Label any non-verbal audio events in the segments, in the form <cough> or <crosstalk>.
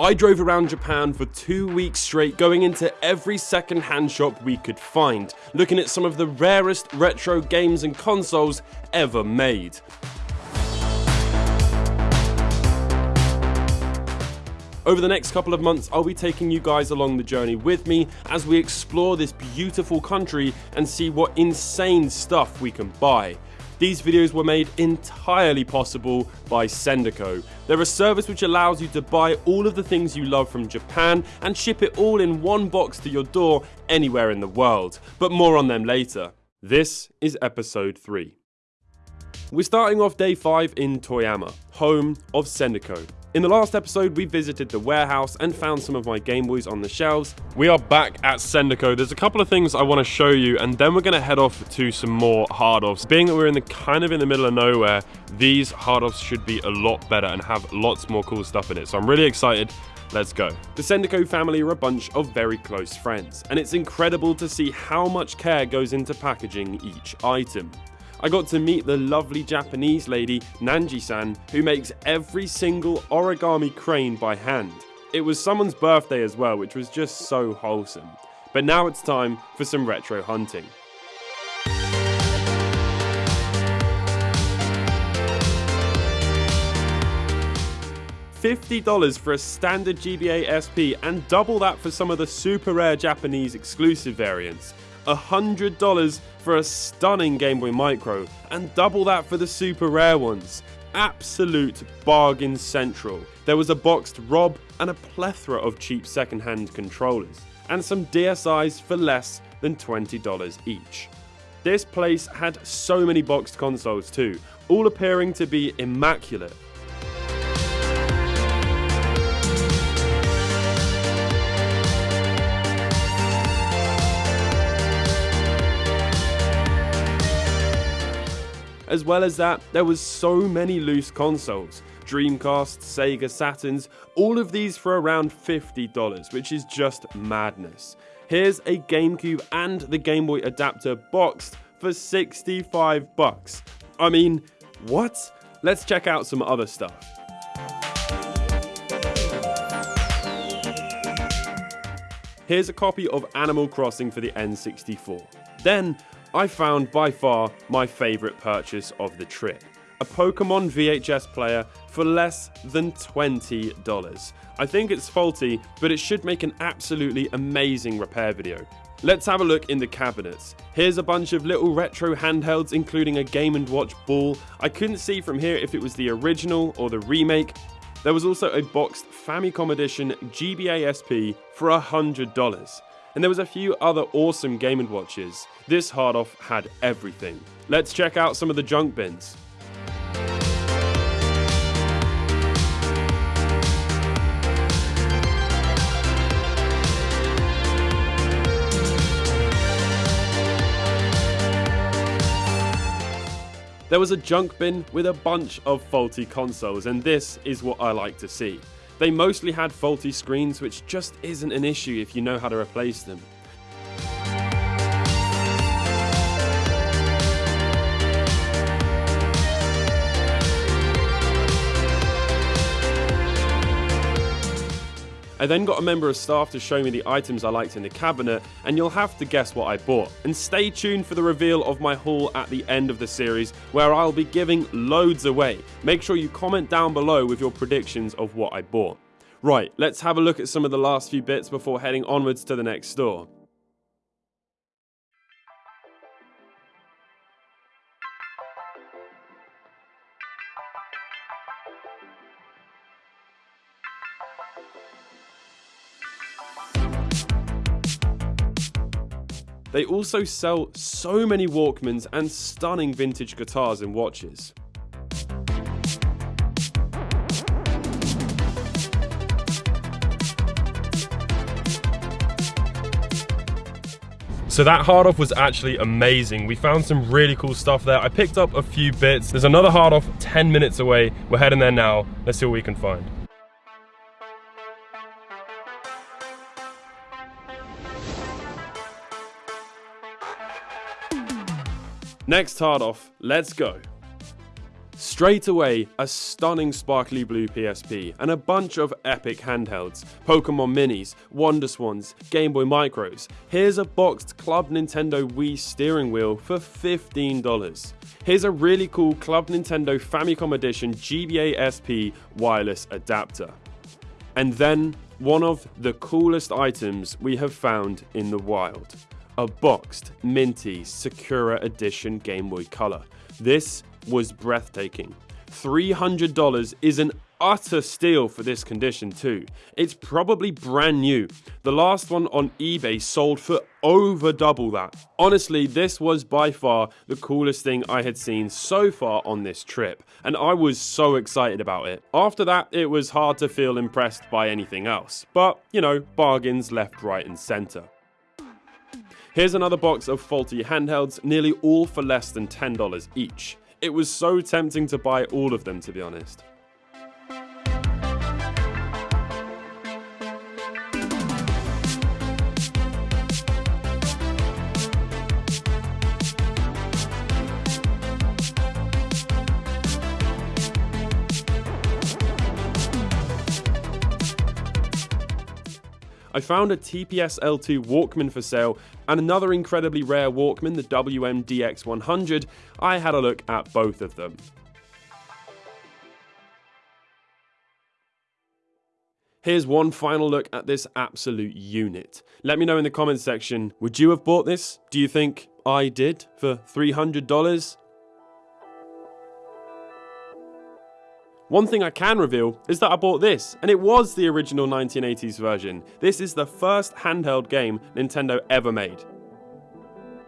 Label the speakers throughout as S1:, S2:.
S1: I drove around Japan for two weeks straight, going into every second hand shop we could find, looking at some of the rarest retro games and consoles ever made. Over the next couple of months, I'll be taking you guys along the journey with me as we explore this beautiful country and see what insane stuff we can buy. These videos were made entirely possible by Sendico. They're a service which allows you to buy all of the things you love from Japan and ship it all in one box to your door anywhere in the world. But more on them later. This is episode 3. We're starting off day 5 in Toyama, home of Sendico. In the last episode, we visited the warehouse and found some of my Game Boys on the shelves. We are back at Sendico. There's a couple of things I want to show you, and then we're going to head off to some more hard offs. Being that we're in the kind of in the middle of nowhere, these hard offs should be a lot better and have lots more cool stuff in it. So I'm really excited. Let's go. The Sendico family are a bunch of very close friends, and it's incredible to see how much care goes into packaging each item. I got to meet the lovely Japanese lady Nanji-san who makes every single origami crane by hand. It was someone's birthday as well, which was just so wholesome. But now it's time for some retro hunting. $50 for a standard GBA SP and double that for some of the super rare Japanese exclusive variants. $100 for a stunning Game Boy Micro, and double that for the super rare ones. Absolute bargain central. There was a boxed ROB and a plethora of cheap second-hand controllers, and some DSIs for less than $20 each. This place had so many boxed consoles too, all appearing to be immaculate, As well as that, there was so many loose consoles. Dreamcast, Sega, Saturns, all of these for around $50, which is just madness. Here's a GameCube and the Game Boy adapter boxed for 65 bucks. I mean, what? Let's check out some other stuff. Here's a copy of Animal Crossing for the N64. Then I found by far my favourite purchase of the trip a Pokemon VHS player for less than $20. I think it's faulty, but it should make an absolutely amazing repair video. Let's have a look in the cabinets. Here's a bunch of little retro handhelds including a Game & Watch ball. I couldn't see from here if it was the original or the remake. There was also a boxed Famicom Edition GBA SP for $100 and there was a few other awesome Game & Watches. This hard off had everything. Let's check out some of the junk bins. There was a junk bin with a bunch of faulty consoles and this is what I like to see. They mostly had faulty screens, which just isn't an issue if you know how to replace them. I then got a member of staff to show me the items I liked in the cabinet, and you'll have to guess what I bought. And stay tuned for the reveal of my haul at the end of the series, where I'll be giving loads away. Make sure you comment down below with your predictions of what I bought. Right, let's have a look at some of the last few bits before heading onwards to the next store. They also sell so many Walkmans and stunning vintage guitars and watches. So that hard off was actually amazing. We found some really cool stuff there. I picked up a few bits. There's another hard off 10 minutes away. We're heading there now. Let's see what we can find. Next hard off, let's go. Straight away, a stunning sparkly blue PSP and a bunch of epic handhelds, Pokemon Minis, Wonder Swans, Game Boy Micros. Here's a boxed Club Nintendo Wii steering wheel for $15. Here's a really cool Club Nintendo Famicom Edition GBA SP wireless adapter. And then, one of the coolest items we have found in the wild. A boxed, minty Sakura Edition Game Boy Color. This was breathtaking. $300 is an utter steal for this condition too. It's probably brand new. The last one on eBay sold for over double that. Honestly, this was by far the coolest thing I had seen so far on this trip, and I was so excited about it. After that, it was hard to feel impressed by anything else, but you know, bargains left, right, and center. Here's another box of faulty handhelds, nearly all for less than $10 each. It was so tempting to buy all of them, to be honest. I found a TPS L2 Walkman for sale and another incredibly rare Walkman, the WM-DX100. I had a look at both of them. Here's one final look at this absolute unit. Let me know in the comments section, would you have bought this? Do you think I did for $300? One thing I can reveal is that I bought this, and it was the original 1980s version. This is the first handheld game Nintendo ever made.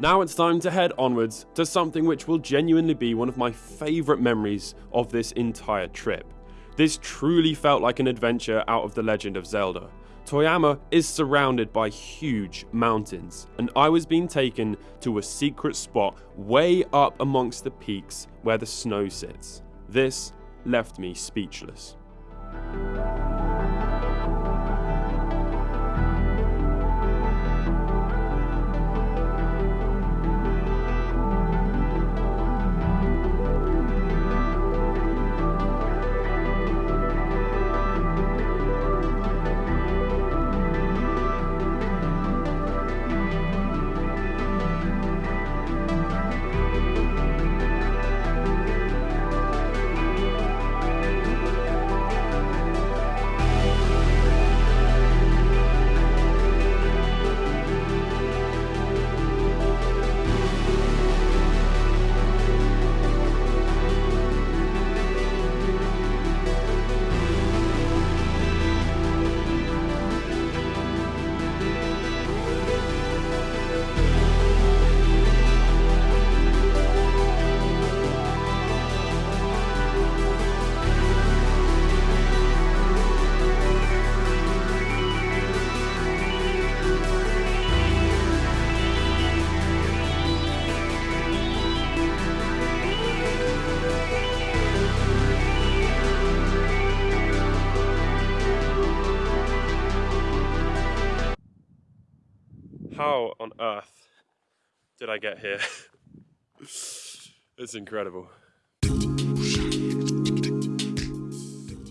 S1: Now it's time to head onwards to something which will genuinely be one of my favourite memories of this entire trip. This truly felt like an adventure out of The Legend of Zelda. Toyama is surrounded by huge mountains, and I was being taken to a secret spot way up amongst the peaks where the snow sits. This left me speechless. How on earth did I get here? <laughs> it's incredible.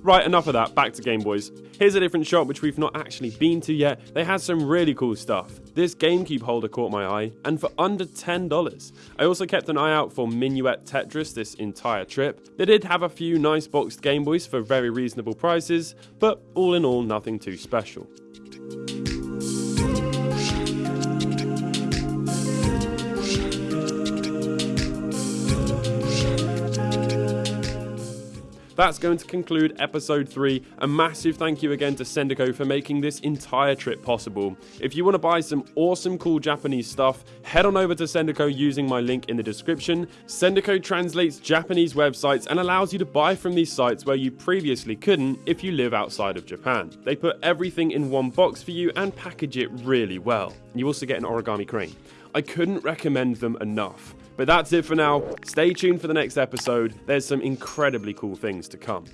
S1: Right, enough of that, back to Game Boys. Here's a different shop which we've not actually been to yet. They had some really cool stuff. This GameCube holder caught my eye, and for under $10. I also kept an eye out for Minuet Tetris this entire trip. They did have a few nice boxed Game Boys for very reasonable prices, but all in all, nothing too special. That's going to conclude episode 3. A massive thank you again to Sendico for making this entire trip possible. If you want to buy some awesome cool Japanese stuff, head on over to Sendico using my link in the description. Sendico translates Japanese websites and allows you to buy from these sites where you previously couldn't if you live outside of Japan. They put everything in one box for you and package it really well. You also get an origami crane. I couldn't recommend them enough. But that's it for now. Stay tuned for the next episode. There's some incredibly cool things to come.